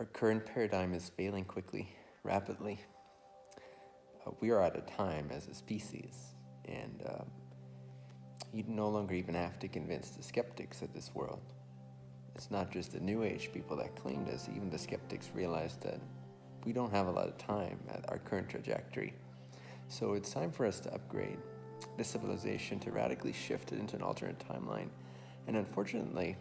Our current paradigm is failing quickly, rapidly. Uh, we are out of time as a species, and uh, you no longer even have to convince the skeptics of this world. It's not just the New Age people that claim this, even the skeptics realize that we don't have a lot of time at our current trajectory. So it's time for us to upgrade the civilization to radically shift it into an alternate timeline. And unfortunately,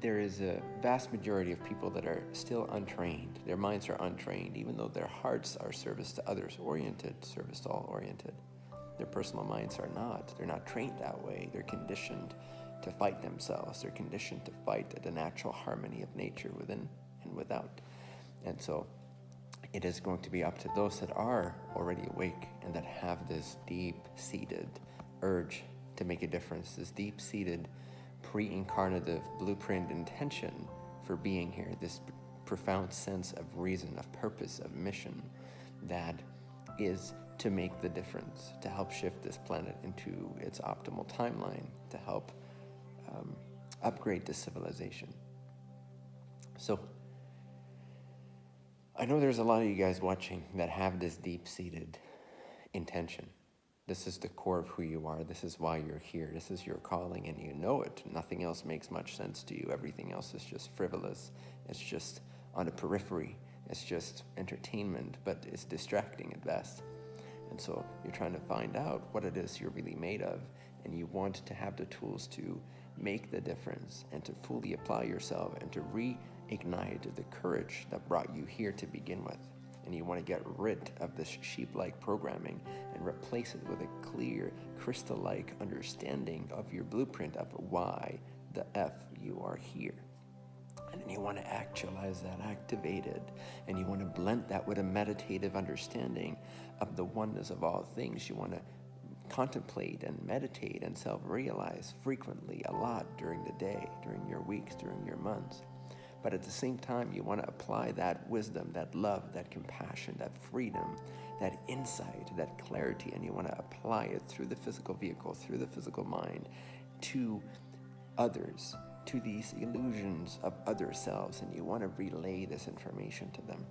there is a vast majority of people that are still untrained. Their minds are untrained, even though their hearts are service to others oriented, service to all oriented. Their personal minds are not. They're not trained that way. They're conditioned to fight themselves. They're conditioned to fight the natural harmony of nature within and without. And so it is going to be up to those that are already awake and that have this deep-seated urge to make a difference, this deep-seated pre-incarnative blueprint intention for being here, this profound sense of reason, of purpose, of mission that is to make the difference, to help shift this planet into its optimal timeline, to help um, upgrade the civilization. So, I know there's a lot of you guys watching that have this deep-seated intention. This is the core of who you are. This is why you're here. This is your calling and you know it. Nothing else makes much sense to you. Everything else is just frivolous. It's just on the periphery. It's just entertainment, but it's distracting at best. And so you're trying to find out what it is you're really made of and you want to have the tools to make the difference and to fully apply yourself and to reignite the courage that brought you here to begin with and you want to get rid of this sheep-like programming and replace it with a clear, crystal-like understanding of your blueprint of why the F you are here. And then you want to actualize that, activate it, and you want to blend that with a meditative understanding of the oneness of all things. You want to contemplate and meditate and self-realize frequently a lot during the day, during your weeks, during your months. But at the same time, you want to apply that wisdom, that love, that compassion, that freedom, that insight, that clarity, and you want to apply it through the physical vehicle, through the physical mind, to others, to these illusions of other selves, and you want to relay this information to them.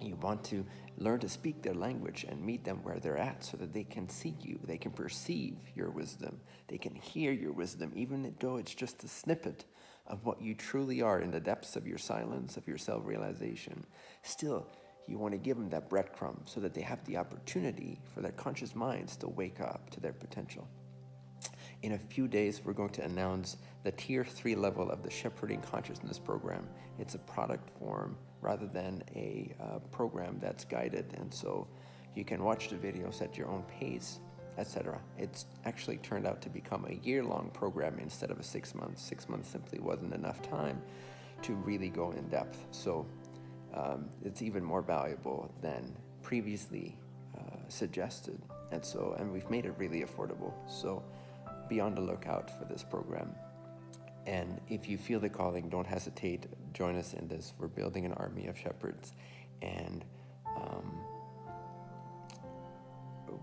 You want to learn to speak their language and meet them where they're at so that they can see you, they can perceive your wisdom, they can hear your wisdom, even though it's just a snippet of what you truly are in the depths of your silence, of your self-realization, still you want to give them that breadcrumb so that they have the opportunity for their conscious minds to wake up to their potential. In a few days, we're going to announce the tier three level of the Shepherding Consciousness Program. It's a product form rather than a uh, program that's guided. And so you can watch the videos at your own pace etc. It's actually turned out to become a year-long program instead of a six months. Six months simply wasn't enough time to really go in depth. So um, it's even more valuable than previously uh, suggested. And so, and we've made it really affordable. So be on the lookout for this program. And if you feel the calling, don't hesitate. Join us in this. We're building an army of shepherds. And um,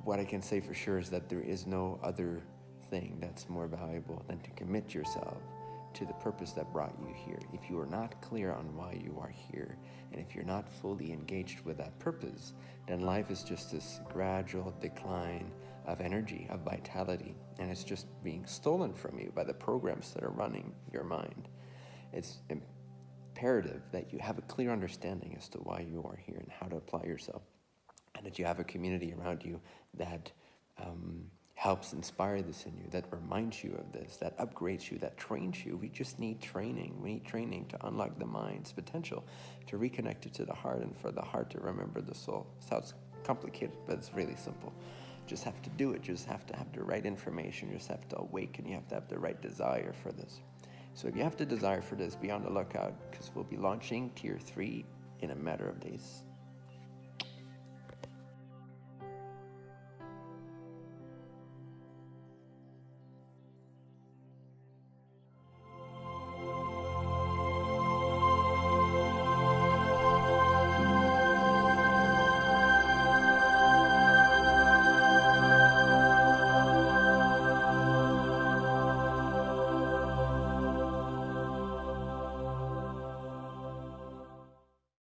what I can say for sure is that there is no other thing that's more valuable than to commit yourself to the purpose that brought you here. If you are not clear on why you are here, and if you're not fully engaged with that purpose, then life is just this gradual decline of energy, of vitality, and it's just being stolen from you by the programs that are running your mind. It's imperative that you have a clear understanding as to why you are here and how to apply yourself that you have a community around you that um, helps inspire this in you, that reminds you of this, that upgrades you, that trains you. We just need training. We need training to unlock the mind's potential, to reconnect it to the heart, and for the heart to remember the soul. Sounds complicated, but it's really simple. Just have to do it. Just have to have the right information. Just have to awaken. You have to have the right desire for this. So if you have the desire for this, be on the lookout because we'll be launching tier three in a matter of days.